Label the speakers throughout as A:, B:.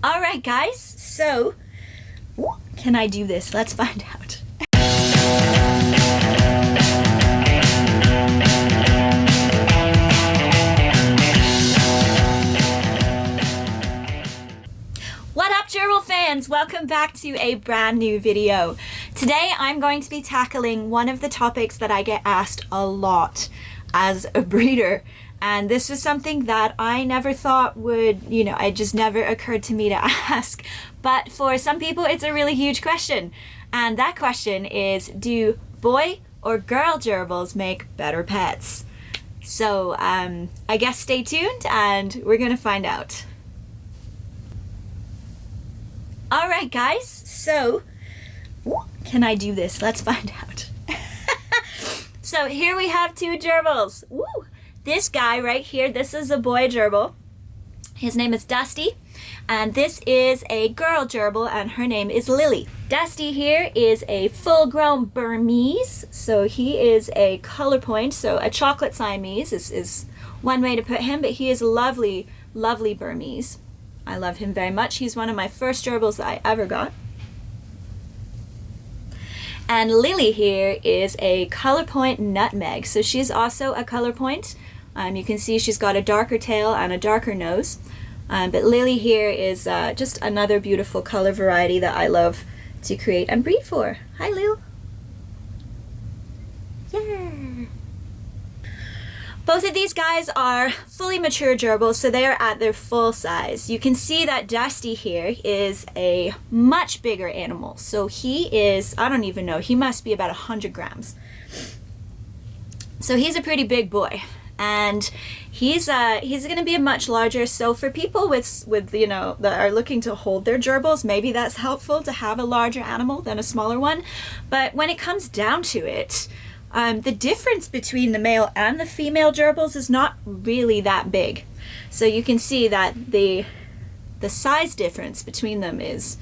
A: All right, guys. So, can I do this? Let's find out. What up, gerbil fans? Welcome back to a brand new video. Today, I'm going to be tackling one of the topics that I get asked a lot as a breeder. And this was something that I never thought would, you know, it just never occurred to me to ask. But for some people, it's a really huge question. And that question is Do boy or girl gerbils make better pets? So um, I guess stay tuned and we're going to find out. All right, guys. So, can I do this? Let's find out. so here we have two gerbils. Woo! This guy right here, this is a boy gerbil. His name is Dusty. And this is a girl gerbil and her name is Lily. Dusty here is a full-grown Burmese. So he is a color point. So a chocolate Siamese is, is one way to put him, but he is lovely, lovely Burmese. I love him very much. He's one of my first gerbils that I ever got. And Lily here is a color point nutmeg. So she's also a color point. Um, you can see she's got a darker tail and a darker nose. Um, but Lily here is uh, just another beautiful color variety that I love to create and breed for. Hi, Lil. Yeah. Both of these guys are fully mature gerbils, so they are at their full size. You can see that Dusty here is a much bigger animal. So he is, I don't even know, he must be about 100 grams. So he's a pretty big boy and he's uh he's going to be a much larger so for people with with you know that are looking to hold their gerbils maybe that's helpful to have a larger animal than a smaller one. But when it comes down to it um, the difference between the male and the female gerbils is not really that big. So you can see that the the size difference between them is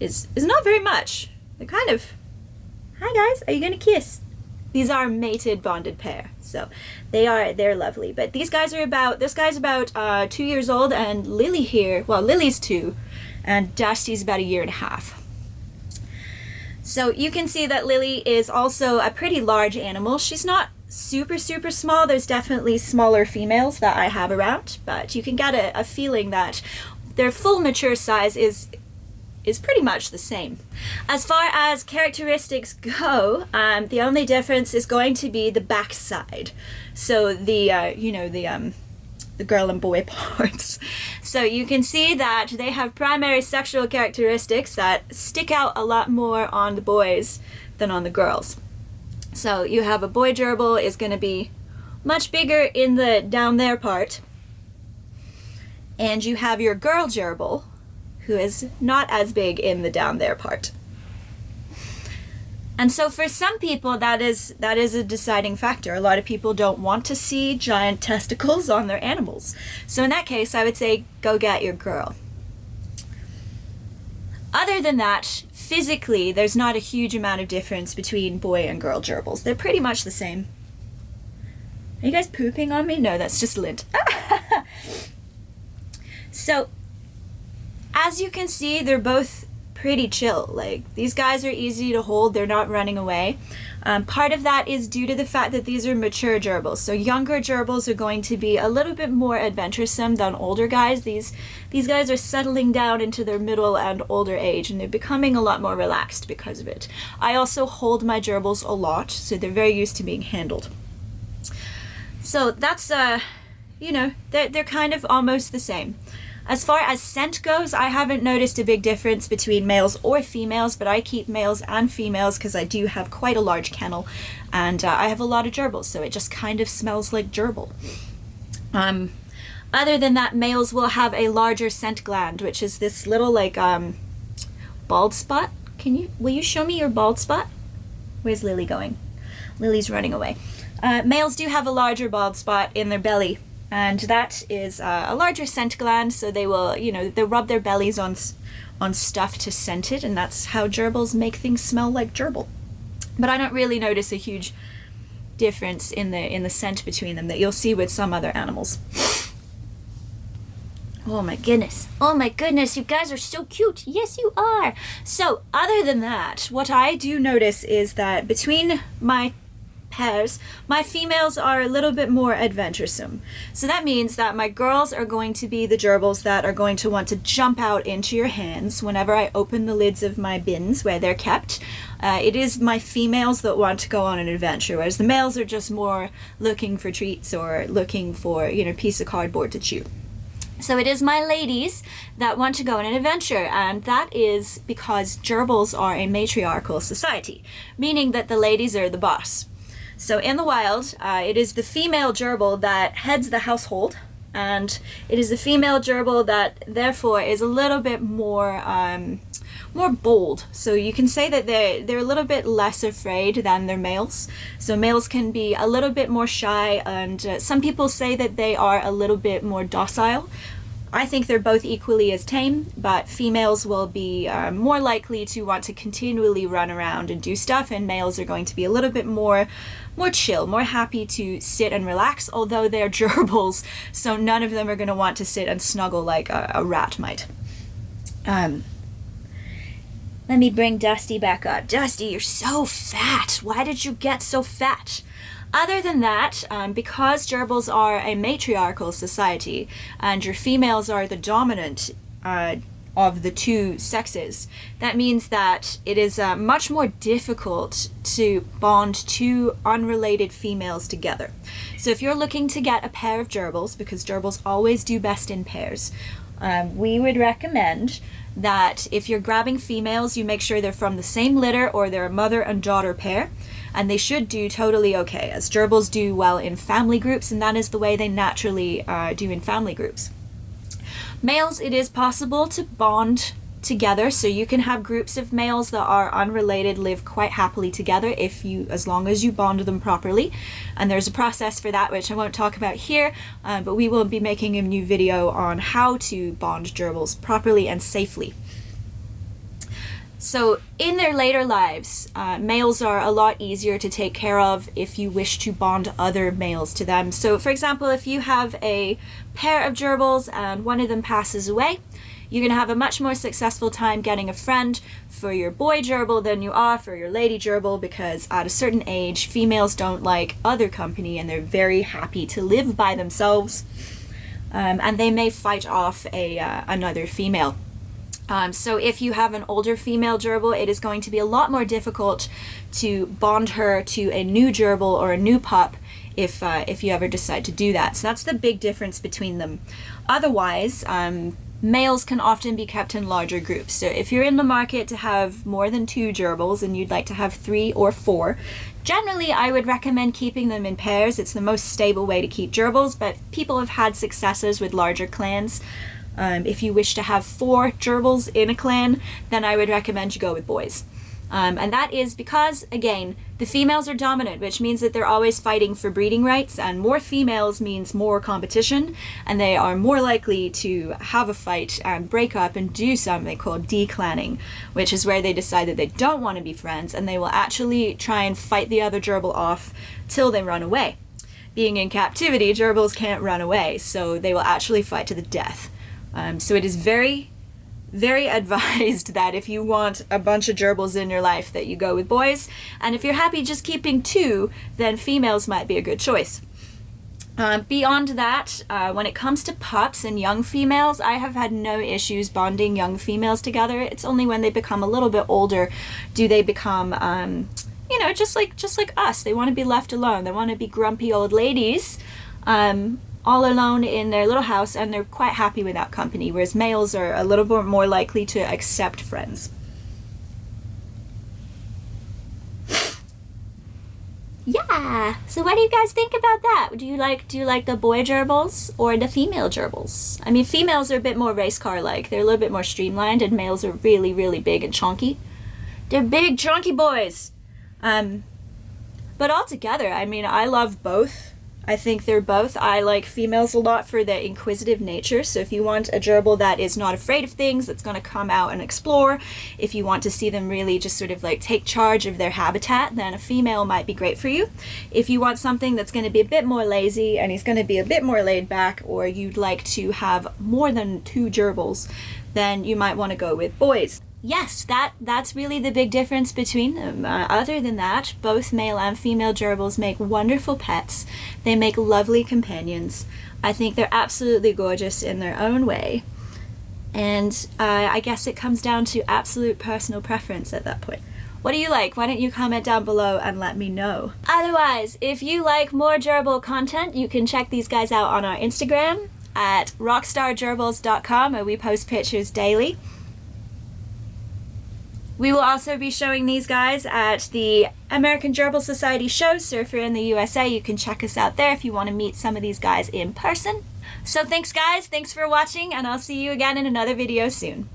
A: is is not very much. They're kind of hi guys are you gonna kiss these are mated bonded pair so they are they're lovely. But these guys are about this guy's about uh, two years old and lily here well lily's two and dusty's about a year and a half. So you can see that lily is also a pretty large animal. She's not super super small. There's definitely smaller females that i have around but you can get a, a feeling that their full mature size is is pretty much the same. As far as characteristics go, um, the only difference is going to be the backside. So the, uh, you know, the, um, the girl and boy parts. So you can see that they have primary sexual characteristics that stick out a lot more on the boys than on the girls. So you have a boy gerbil is going to be much bigger in the down there part. And you have your girl gerbil, who is not as big in the down there part. And so for some people that is that is a deciding factor. A lot of people don't want to see giant testicles on their animals. So in that case, I would say go get your girl. Other than that, physically, there's not a huge amount of difference between boy and girl gerbils. They're pretty much the same. Are you guys pooping on me? No, that's just lint. so as you can see, they're both pretty chill. Like, these guys are easy to hold, they're not running away. Um, part of that is due to the fact that these are mature gerbils. So younger gerbils are going to be a little bit more adventuresome than older guys. These, these guys are settling down into their middle and older age and they're becoming a lot more relaxed because of it. I also hold my gerbils a lot, so they're very used to being handled. So that's, uh, you know, they're, they're kind of almost the same. As far as scent goes, I haven't noticed a big difference between males or females, but I keep males and females because I do have quite a large kennel and uh, I have a lot of gerbils, so it just kind of smells like gerbil. Um, other than that, males will have a larger scent gland, which is this little like um, bald spot. Can you, will you show me your bald spot? Where's Lily going? Lily's running away. Uh, males do have a larger bald spot in their belly and that is uh, a larger scent gland so they will you know they rub their bellies on on stuff to scent it and that's how gerbils make things smell like gerbil but I don't really notice a huge difference in the in the scent between them that you'll see with some other animals Oh my goodness. Oh my goodness, you guys are so cute. Yes, you are. So, other than that, what I do notice is that between my pairs, my females are a little bit more adventuresome. So that means that my girls are going to be the gerbils that are going to want to jump out into your hands whenever I open the lids of my bins where they're kept. Uh, it is my females that want to go on an adventure, whereas the males are just more looking for treats or looking for, you know, a piece of cardboard to chew. So it is my ladies that want to go on an adventure, and that is because gerbils are a matriarchal society, meaning that the ladies are the boss. So in the wild, uh, it is the female gerbil that heads the household, and it is the female gerbil that therefore is a little bit more um, more bold. So you can say that they're they're a little bit less afraid than their males. So males can be a little bit more shy, and uh, some people say that they are a little bit more docile. I think they're both equally as tame, but females will be uh, more likely to want to continually run around and do stuff, and males are going to be a little bit more, more chill, more happy to sit and relax. Although they're gerbils, so none of them are going to want to sit and snuggle like a, a rat might. Um, let me bring Dusty back up. Dusty, you're so fat. Why did you get so fat? Other than that, um, because gerbils are a matriarchal society and your females are the dominant uh, of the two sexes, that means that it is uh, much more difficult to bond two unrelated females together. So if you're looking to get a pair of gerbils, because gerbils always do best in pairs, um, we would recommend that if you're grabbing females, you make sure they're from the same litter or they're a mother and daughter pair and they should do totally okay, as gerbils do well in family groups, and that is the way they naturally uh, do in family groups. Males, it is possible to bond together. So you can have groups of males that are unrelated live quite happily together if you as long as you bond them properly. And there's a process for that which i won't talk about here uh, but we will be making a new video on how to bond gerbils properly and safely so, in their later lives, uh, males are a lot easier to take care of if you wish to bond other males to them. So, for example, if you have a pair of gerbils and one of them passes away, you're going to have a much more successful time getting a friend for your boy gerbil than you are for your lady gerbil because at a certain age, females don't like other company and they're very happy to live by themselves. Um, and they may fight off a uh, another female. Um, so if you have an older female gerbil, it is going to be a lot more difficult to bond her to a new gerbil or a new pup if uh, if you ever decide to do that. So that's the big difference between them. Otherwise, um, males can often be kept in larger groups. So if you're in the market to have more than two gerbils and you'd like to have three or four, generally I would recommend keeping them in pairs. It's the most stable way to keep gerbils, but people have had successes with larger clans. Um, if you wish to have four gerbils in a clan, then I would recommend you go with boys. Um, and that is because, again, the females are dominant, which means that they're always fighting for breeding rights, and more females means more competition, and they are more likely to have a fight and break up and do something called declanning, which is where they decide that they don't want to be friends, and they will actually try and fight the other gerbil off till they run away. Being in captivity, gerbils can't run away, so they will actually fight to the death. Um, so it is very, very advised that if you want a bunch of gerbils in your life that you go with boys. And if you're happy just keeping two, then females might be a good choice. Uh, beyond that, uh, when it comes to pups and young females, I have had no issues bonding young females together. It's only when they become a little bit older do they become, um, you know, just like just like us. They want to be left alone. They want to be grumpy old ladies. Um, all alone in their little house and they're quite happy without company, whereas males are a little bit more likely to accept friends. Yeah. So what do you guys think about that? Do you like do you like the boy gerbils or the female gerbils? I mean, females are a bit more race car like. They're a little bit more streamlined, and males are really really big and chunky. They're big chunky boys. Um, but altogether, I mean, I love both I think they're both. I like females a lot for their inquisitive nature. So if you want a gerbil that is not afraid of things, that's going to come out and explore, if you want to see them really just sort of like take charge of their habitat, then a female might be great for you. If you want something that's going to be a bit more lazy and he's going to be a bit more laid back, or you'd like to have more than two gerbils, then you might want to go with boys yes, that that's really the big difference between them. Uh, other than that, both male and female gerbils make wonderful pets. They make lovely companions. I think they're absolutely gorgeous in their own way. And uh, I guess it comes down to absolute personal preference at that point. What do you like? Why don't you comment down below and let me know. Otherwise, if you like more gerbil content, you can check these guys out on our Instagram at rockstargerbils.com where we post pictures daily. We will also be showing these guys at the American Gerbil Society show, so if you're in the USA, you can check us out there if you want to meet some of these guys in person. So thanks guys, thanks for watching, and I'll see you again in another video soon.